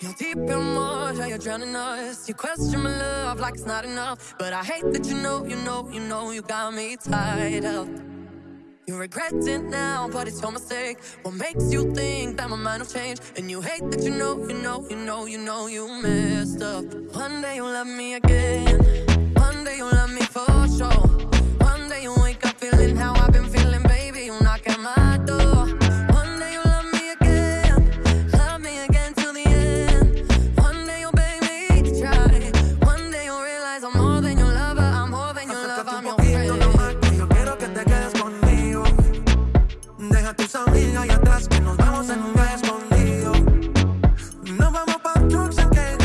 You're deep in water, you're drowning us. You question my love like it's not enough. But I hate that you know, you know, you know, you got me tied up. You regret it now, but it's your mistake. What makes you think that my mind will change? And you hate that you know, you know, you know, you know, you messed up. One day you'll love me again. amigas y atrás que nos vamos en un escondido. Nos vamos pa' trucks en que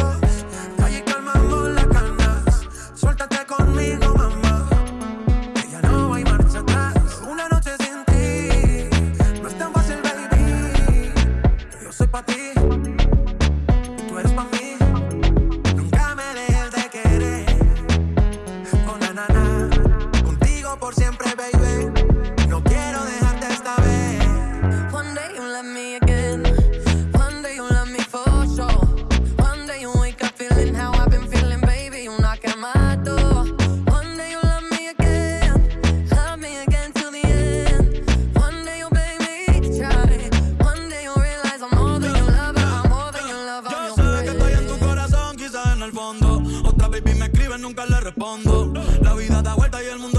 baby me escribe, nunca le respondo. La vida da vuelta y el mundo